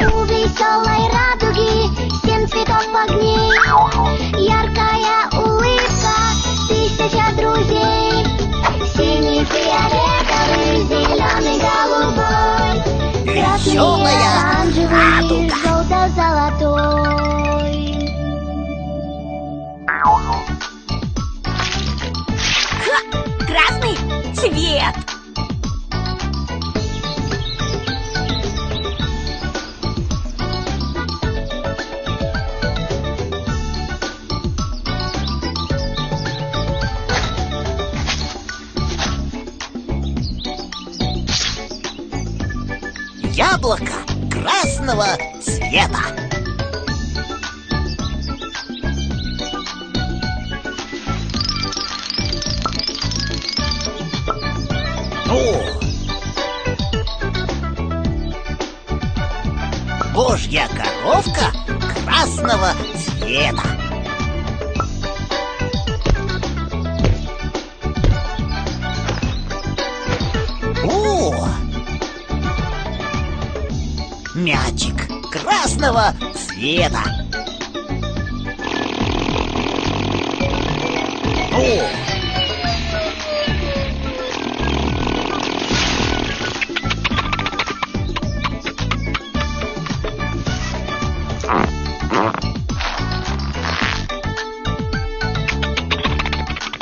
У веселой радуги семь цветов огней Яркая улыбка, тысяча друзей. Синий, фиолетовый, зеленый, голубой. Красный, оранжевый, желто-золотой! Красный цвет! Красного цвета. О! Божья коровка красного цвета. Мячик красного цвета. О!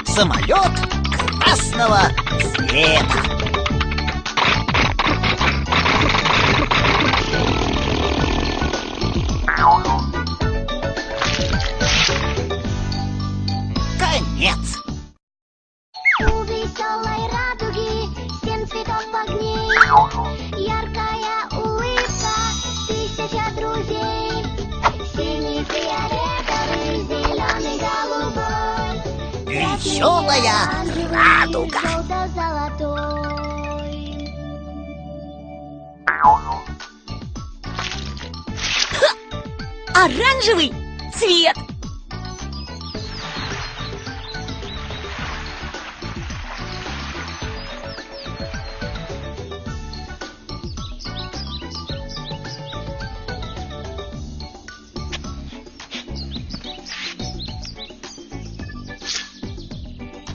Самолет красного цвета. Веселая радуга. желто-золотой Оранжевый цвет!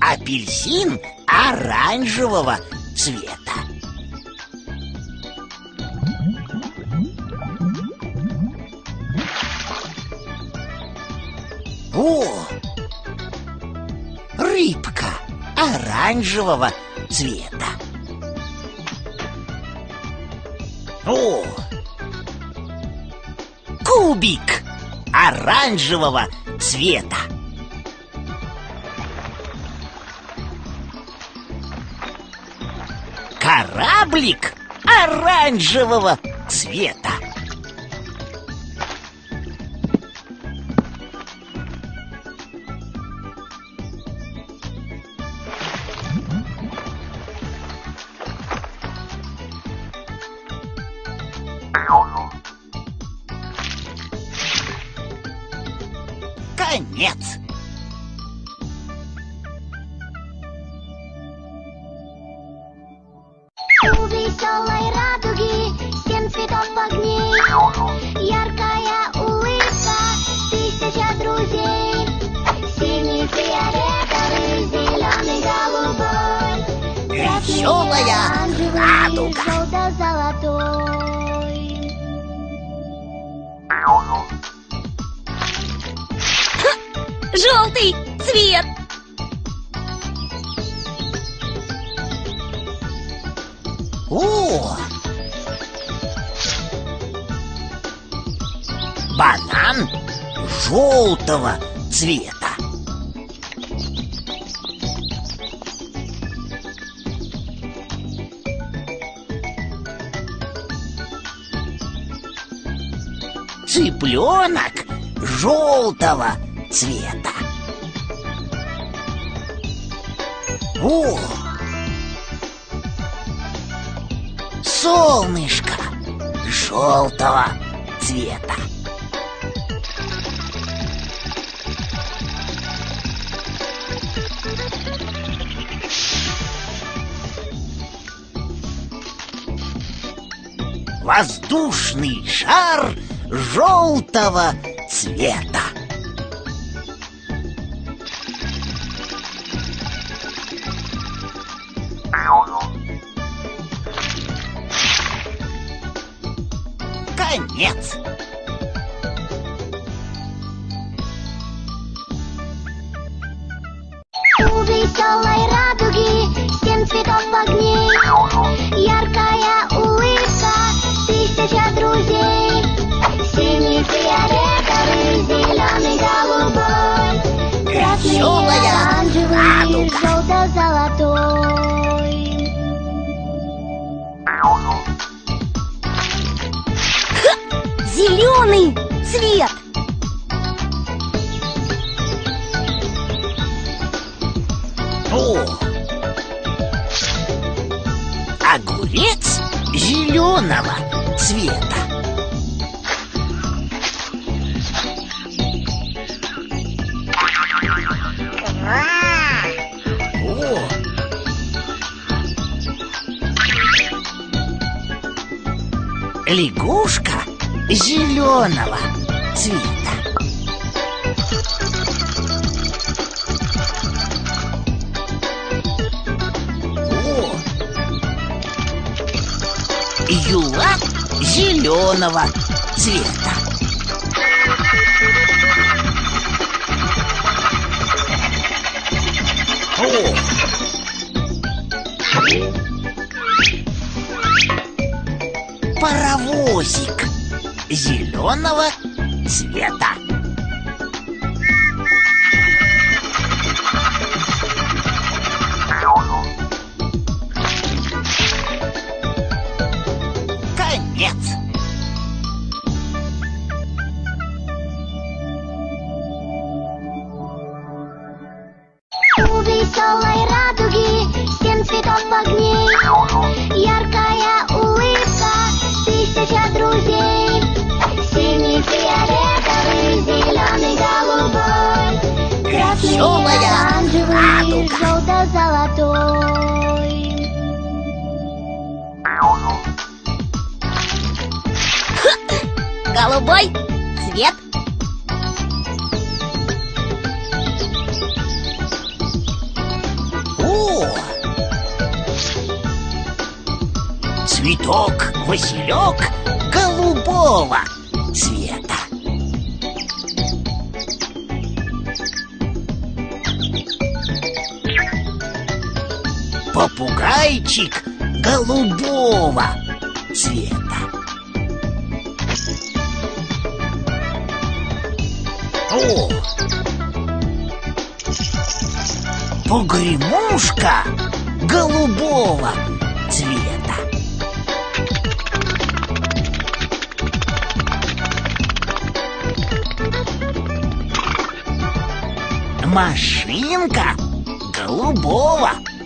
Апельсин оранжевого цвета. О! Рыбка оранжевого цвета. О! Кубик оранжевого цвета. Кораблик оранжевого цвета. Конец. Веселая радуга. Желтый цвет! О! Банан желтого цвета. Цыпленок желтого цвета. О! Солнышко желтого цвета. воздушный шар желтого цвета. Конец. Зеленый цвет. О! Огурец зеленого цвета. О! Лягушка зеленого цвета. О! Юла зеленого цвета. О! Паровозик зеленого цвета. Конец. У веселой радуги семь цветов огней Яркая Голубой цвет. О! Цветок Василек голубого цвета. Попугайчик голубого цвета. О! Погремушка голубого цвета. Машинка голубого цвета.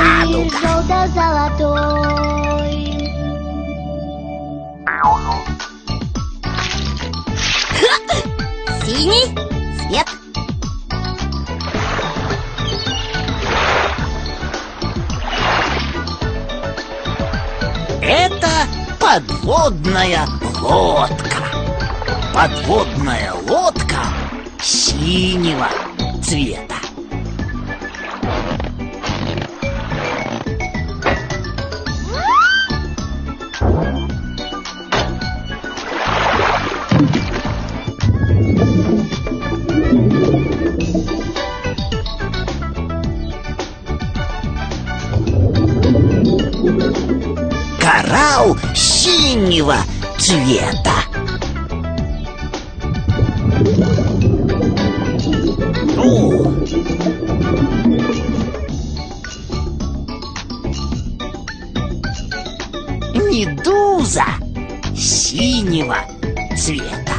Оранжевый, радуга. желто-золотой Синий цвет. Это подводная лодка. Подводная лодка синего цвета. синего цвета. О! Медуза синего цвета.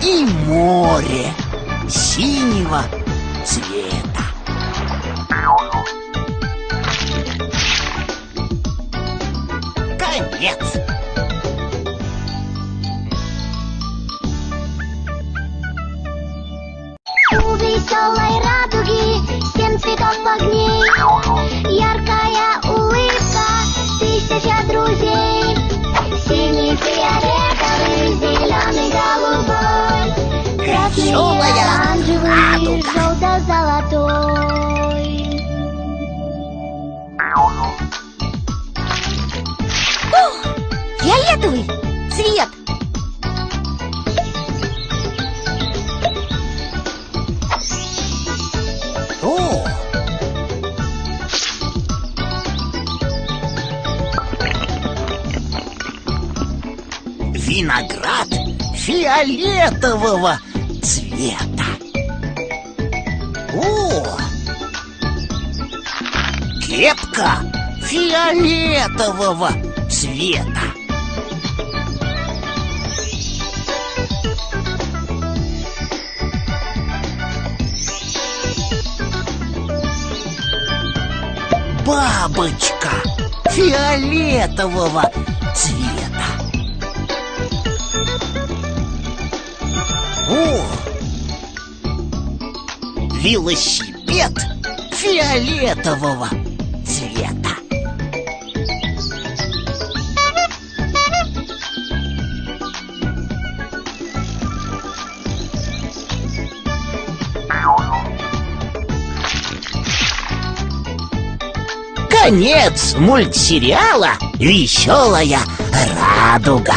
И море синего цвета. Конец. У веселой радуги семь цветов огней Яркая улыбка, тысяча друзей Синий, фиолетовый, зеленый, голубой Красный, радуга. Фиолетовый цвет. О! Виноград фиолетового цвета. О! Кепка фиолетового цвета. Бабочка фиолетового цвета. О! Велосипед фиолетового Конец мультсериала «Веселая радуга».